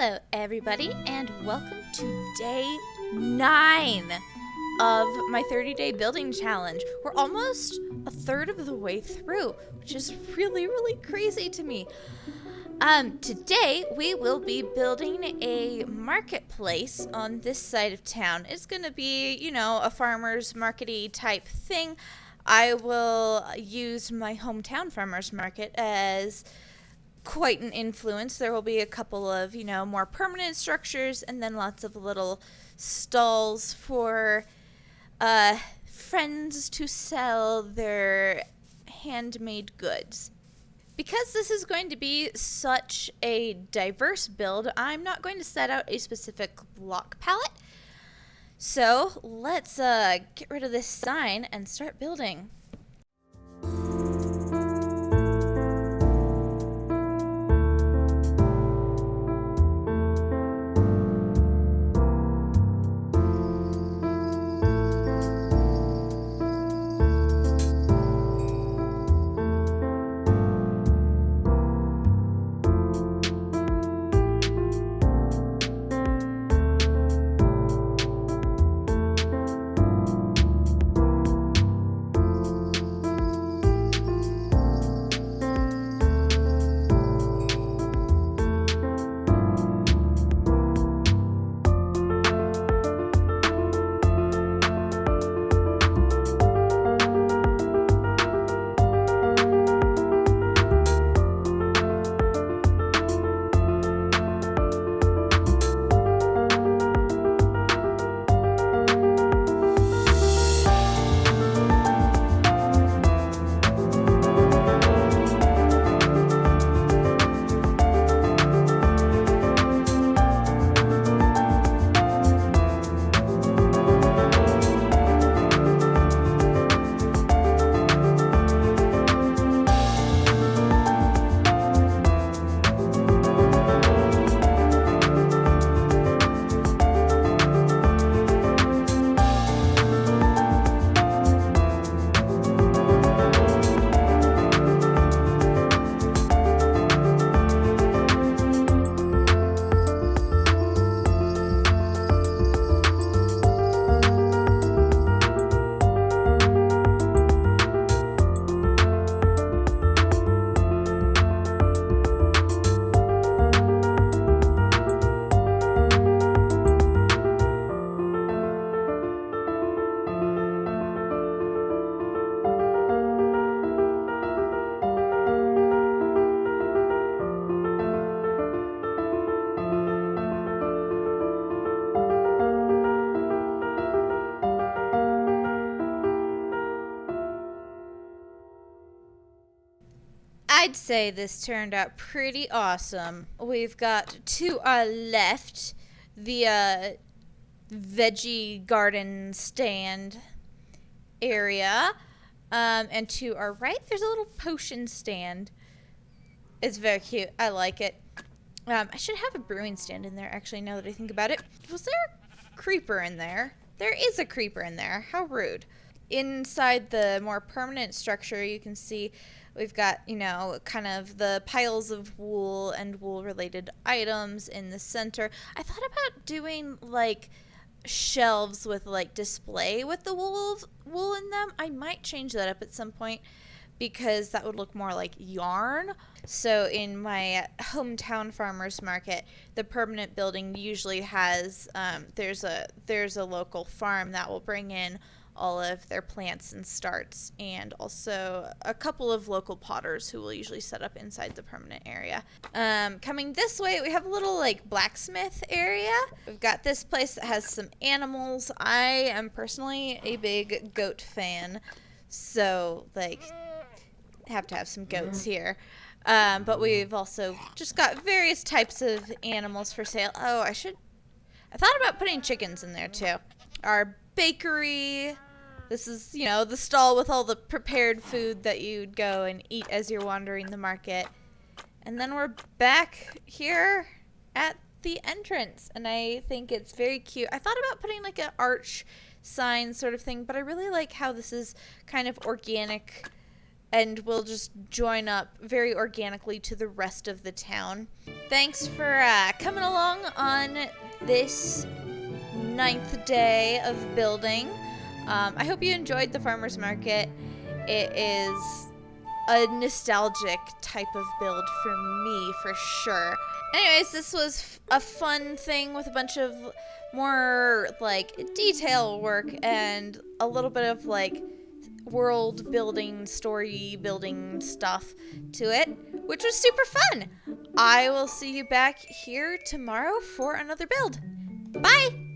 Hello, everybody, and welcome to day nine of my 30 day building challenge. We're almost a third of the way through, which is really, really crazy to me. Um, today we will be building a marketplace on this side of town. It's gonna be, you know, a farmer's markety type thing. I will use my hometown farmer's market as quite an influence. There will be a couple of, you know, more permanent structures and then lots of little stalls for uh, friends to sell their handmade goods. Because this is going to be such a diverse build, I'm not going to set out a specific block palette. So let's uh, get rid of this sign and start building. I'd say this turned out pretty awesome. We've got to our left the uh, veggie garden stand area. Um, and to our right, there's a little potion stand. It's very cute. I like it. Um, I should have a brewing stand in there, actually, now that I think about it. Was there a creeper in there? There is a creeper in there. How rude. Inside the more permanent structure, you can see We've got, you know, kind of the piles of wool and wool related items in the center. I thought about doing like shelves with like display with the wool wool in them. I might change that up at some point because that would look more like yarn. So in my hometown farmers market, the permanent building usually has um, there's a there's a local farm that will bring in all of their plants and starts, and also a couple of local potters who will usually set up inside the permanent area. Um, coming this way, we have a little like blacksmith area. We've got this place that has some animals. I am personally a big goat fan, so like have to have some goats here. Um, but we've also just got various types of animals for sale. Oh, I should. I thought about putting chickens in there too. Our bakery, this is, you know, the stall with all the prepared food that you'd go and eat as you're wandering the market. And then we're back here at the entrance, and I think it's very cute. I thought about putting like an arch sign sort of thing, but I really like how this is kind of organic and we'll just join up very organically to the rest of the town. Thanks for uh, coming along on this ninth day of building. Um, I hope you enjoyed the farmer's market. It is a nostalgic type of build for me, for sure. Anyways, this was a fun thing with a bunch of more like detail work and a little bit of like world building, story building stuff to it, which was super fun. I will see you back here tomorrow for another build. Bye!